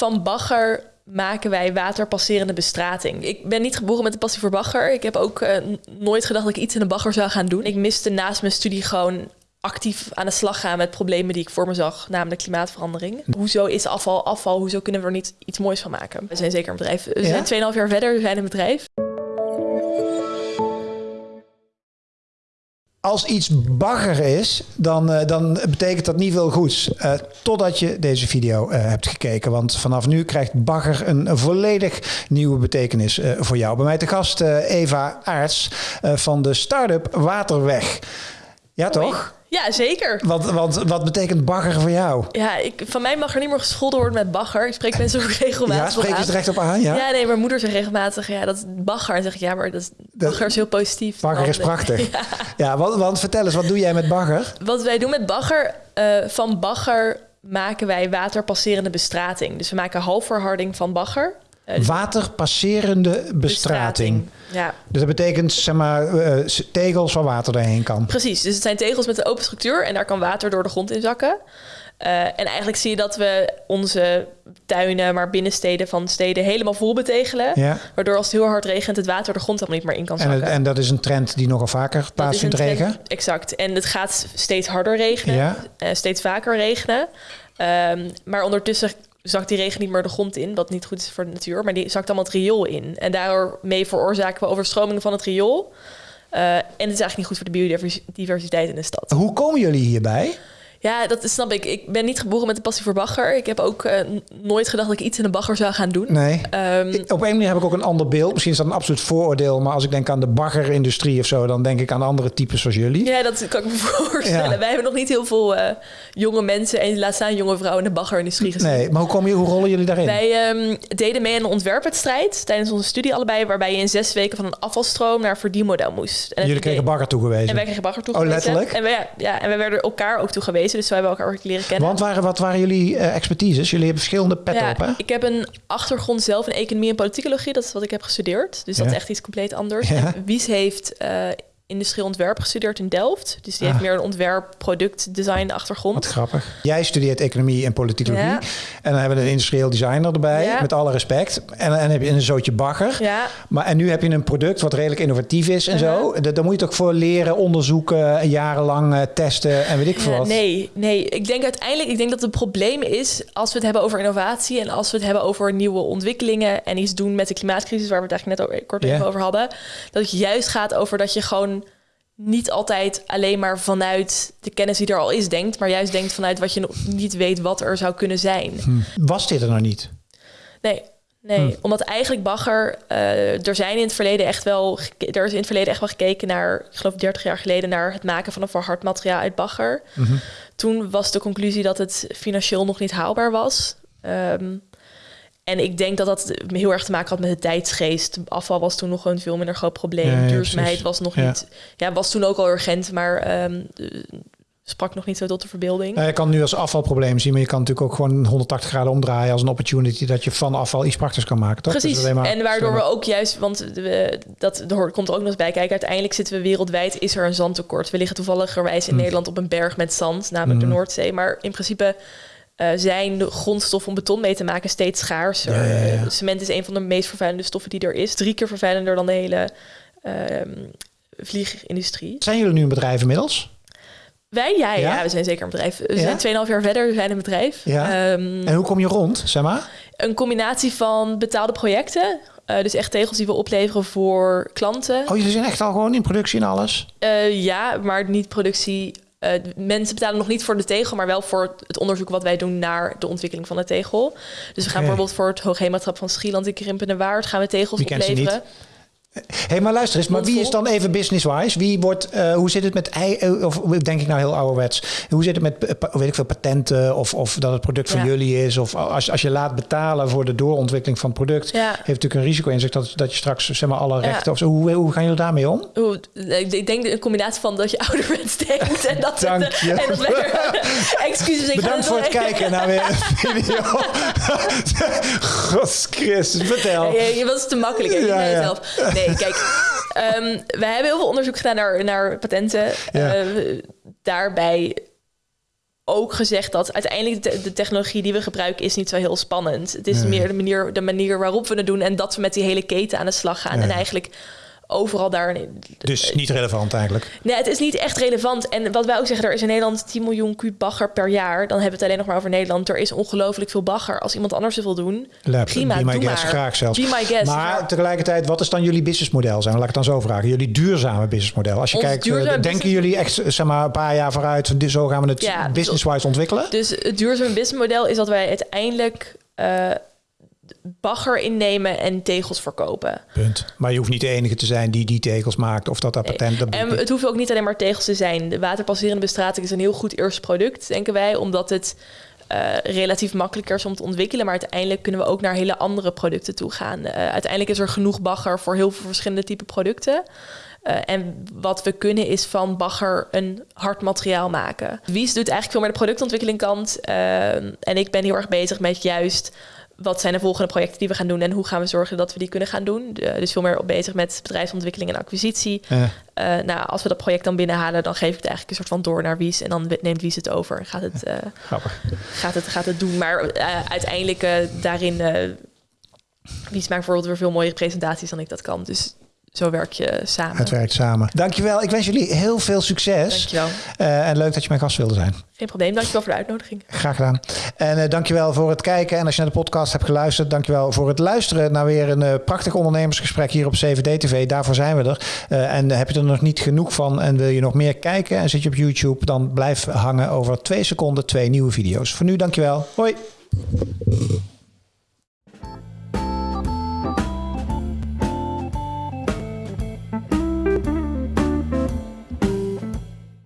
Van bagger maken wij waterpasserende bestrating. Ik ben niet geboren met de passie voor bagger. Ik heb ook uh, nooit gedacht dat ik iets in de bagger zou gaan doen. Ik miste naast mijn studie gewoon actief aan de slag gaan met problemen die ik voor me zag, namelijk klimaatverandering. Hoezo is afval afval? Hoezo kunnen we er niet iets moois van maken? We zijn zeker een bedrijf. We ja? zijn 2,5 jaar verder, we zijn een bedrijf. Als iets bagger is, dan, uh, dan betekent dat niet veel goeds. Uh, totdat je deze video uh, hebt gekeken. Want vanaf nu krijgt bagger een, een volledig nieuwe betekenis voor jou. Bij mij te gast Eva Aarts van de start-up Waterweg. Ja, toch? Ja, zeker. Want, want wat betekent bagger voor jou? Ja, ik, van mij mag er niet meer gescholden worden met bagger. Ik spreek mensen ook regelmatig Ja, spreek je het recht op aan? Ja? ja, nee, mijn moeder zegt regelmatig, ja, dat is bagger. En zeg ik, ja, maar dat, bagger is heel positief. Bagger is prachtig. ja, ja want, want, vertel eens, wat doe jij met bagger? Wat wij doen met bagger, uh, van bagger maken wij waterpasserende bestrating. Dus we maken halfverharding van bagger. Uh, Waterpasserende bestrating. Ja. Dus dat betekent zeg maar uh, tegels waar water doorheen kan. Precies. Dus het zijn tegels met een open structuur en daar kan water door de grond in zakken. Uh, en eigenlijk zie je dat we onze tuinen, maar binnensteden van steden helemaal vol betegelen. Ja. Waardoor als het heel hard regent, het water de grond helemaal niet meer in kan zakken. En, en dat is een trend die nogal vaker plaatsvindt regen? Exact. En het gaat steeds harder regenen, ja. uh, steeds vaker regenen. Um, maar ondertussen zakt die regen niet meer de grond in, wat niet goed is voor de natuur, maar die zakt allemaal het riool in. En daarmee veroorzaken we overstromingen van het riool. Uh, en het is eigenlijk niet goed voor de biodiversiteit in de stad. Hoe komen jullie hierbij? Ja, dat snap ik. Ik ben niet geboren met de passie voor bagger. Ik heb ook uh, nooit gedacht dat ik iets in de bagger zou gaan doen. Nee. Um, op een manier heb ik ook een ander beeld. Misschien is dat een absoluut vooroordeel. Maar als ik denk aan de baggerindustrie of zo... dan denk ik aan andere types zoals jullie. Ja, dat kan ik me voorstellen. Ja. Wij hebben nog niet heel veel uh, jonge mensen... en laat staan jonge vrouwen in de baggerindustrie gezien. Nee, maar hoe, kom je, hoe rollen jullie daarin? Wij um, deden mee aan een ontwerpwedstrijd... tijdens onze studie allebei... waarbij je in zes weken van een afvalstroom naar een verdienmodel moest. En jullie kregen bagger toegewezen? En wij kregen bagger toegewezen. Oh, letterlijk? En wij, ja, ja, en wij werden elkaar ook toegewezen. Dus wij hebben elkaar leren kennen. Want waren, wat waren jullie uh, expertises? Jullie hebben verschillende petten ja, op, hè? Ik heb een achtergrond zelf in economie en politicologie. Dat is wat ik heb gestudeerd. Dus dat is echt iets compleet anders. Ja. En Wies heeft uh, industrieel ontwerp gestudeerd in Delft. Dus die ah. heeft meer een ontwerp, product, design achtergrond. Wat grappig. Jij studeert economie en politicologie. Ja. En dan hebben we een industrieel designer erbij, ja. met alle respect. En dan heb je een zootje bagger. Ja. Maar, en nu heb je een product wat redelijk innovatief is en uh -huh. zo. Daar moet je toch voor leren, onderzoeken, jarenlang uh, testen en weet ik veel wat. Nee, nee. Ik denk uiteindelijk, ik denk dat het probleem is als we het hebben over innovatie en als we het hebben over nieuwe ontwikkelingen en iets doen met de klimaatcrisis, waar we het eigenlijk net kort even over hadden. Dat het juist gaat over dat je gewoon niet altijd alleen maar vanuit de kennis die er al is denkt, maar juist denkt vanuit wat je nog niet weet wat er zou kunnen zijn. Hm. Was dit er nou niet? Nee. Nee, hm. omdat eigenlijk bagger, uh, er zijn in het verleden echt wel, er is in het verleden echt wel gekeken naar, ik geloof 30 jaar geleden, naar het maken van een verhard materiaal uit bagger. -hmm. Toen was de conclusie dat het financieel nog niet haalbaar was. Um, en ik denk dat dat heel erg te maken had met de tijdsgeest. Afval was toen nog een veel minder groot probleem. Ja, ja, Duurzaamheid was nog ja. niet... Ja, was toen ook al urgent, maar um, sprak nog niet zo tot de verbeelding. Nou, je kan nu als afvalprobleem zien, maar je kan natuurlijk ook gewoon 180 graden omdraaien als een opportunity dat je van afval iets praktisch kan maken. Toch? Precies. Dus maar, en waardoor we ook juist, want we, dat er komt er ook nog eens bij kijken. Uiteindelijk zitten we wereldwijd, is er een zandtekort. We liggen toevalligerwijs in mm. Nederland op een berg met zand, namelijk mm. de Noordzee. Maar in principe uh, zijn de grondstoffen om beton mee te maken steeds schaarser. Ja, ja, ja. Cement is een van de meest vervuilende stoffen die er is. Drie keer vervuilender dan de hele uh, vliegindustrie. Zijn jullie nu een bedrijf inmiddels? Wij, ja, ja? we zijn zeker een bedrijf. We zijn 2,5 jaar verder, we zijn een bedrijf. Ja. Um, en hoe kom je rond, zeg maar? Een combinatie van betaalde projecten. Uh, dus echt tegels die we opleveren voor klanten. Oh, jullie zijn echt al gewoon in productie en alles? Uh, ja, maar niet productie uh, mensen betalen nog niet voor de tegel, maar wel voor het onderzoek wat wij doen naar de ontwikkeling van de tegel. Dus we gaan okay. bijvoorbeeld voor het Hoogheematrap van Schieland in Krimpende Waard gaan we tegels opleveren. Hé, hey, maar luister eens, maar wie is dan even business-wise? Wie wordt, uh, hoe zit het met, of denk ik nou heel ouderwets, hoe zit het met, weet ik veel, patenten of, of dat het product van ja. jullie is? Of als, als je laat betalen voor de doorontwikkeling van het product, ja. heeft natuurlijk een risico in zich dat, dat je straks zeg maar alle rechten ja. of zo. Hoe, hoe gaan jullie daarmee om? Hoe, ik denk een combinatie van dat je ouderwets denkt en dat Dank je. En lekker, excuses. Ik Bedankt voor het kijken naar weer een video. Christus, vertel. Je, je was te makkelijk, hè? Ja, ja. Nee, Nee, kijk, um, we hebben heel veel onderzoek gedaan naar, naar patenten. Ja. Uh, daarbij ook gezegd dat uiteindelijk de, de, technologie die we gebruiken is niet zo heel spannend. Het is meer de manier, de manier waarop we het doen en dat we met die hele keten aan de slag gaan. En eigenlijk overal daar. Dus niet relevant eigenlijk? Nee, het is niet echt relevant. En wat wij ook zeggen, er is in Nederland 10 miljoen kuub bagger per jaar. Dan hebben we het alleen nog maar over Nederland. Er is ongelooflijk veel bagger. Als iemand anders het wil doen, Lab, prima, be my guest, graag zelfs. Be my guest. Maar tegelijkertijd, wat is dan jullie businessmodel zijn? Laat ik het dan zo vragen. Jullie duurzame businessmodel. Als je kijkt, uh, denken jullie echt zeg maar, een paar jaar vooruit, zo gaan we het ja, business-wise ontwikkelen? Dus het duurzame businessmodel is dat wij uiteindelijk... Uh, bagger innemen en tegels verkopen. Punt. Maar je hoeft niet de enige te zijn die die tegels maakt of dat dat patent... En het hoeft ook niet alleen maar tegels te zijn. De waterpasserende bestrating is een heel goed eerste product, denken wij, omdat het uh, relatief makkelijker is om te ontwikkelen. Maar uiteindelijk kunnen we ook naar hele andere producten toe gaan. Uh, uiteindelijk is er genoeg bagger voor heel veel verschillende type producten. Uh, en wat we kunnen is van bagger een hard materiaal maken. Wies doet eigenlijk veel meer de productontwikkeling kant. en ik ben heel erg bezig met juist wat zijn de volgende projecten die we gaan doen en hoe gaan we zorgen dat we die kunnen gaan doen. dus veel meer bezig met bedrijfsontwikkeling en acquisitie. Uh, nou, als we dat project dan binnenhalen, dan geef ik het eigenlijk een soort van door naar Wies en dan neemt Wies het over en gaat het, uh, gaat het, gaat het doen. Maar uh, uiteindelijk daarin, Wies maakt bijvoorbeeld weer veel mooiere presentaties dan ik dat kan. Dus zo werk je samen. Het werkt samen. Dankjewel. Ik wens jullie heel veel succes. Dankjewel. Uh, en leuk dat je mijn gast wilde zijn. Geen probleem. Dankjewel voor de uitnodiging. Graag gedaan. En uh, dankjewel voor het kijken. En als je naar de podcast hebt geluisterd, dankjewel voor het luisteren naar weer een uh, prachtig ondernemersgesprek hier op 7D TV. Daarvoor zijn we er. en heb je er nog niet genoeg van en wil je nog meer kijken en zit je op YouTube, dan blijf hangen over twee seconden twee nieuwe video's. Voor nu, dankjewel. Hoi.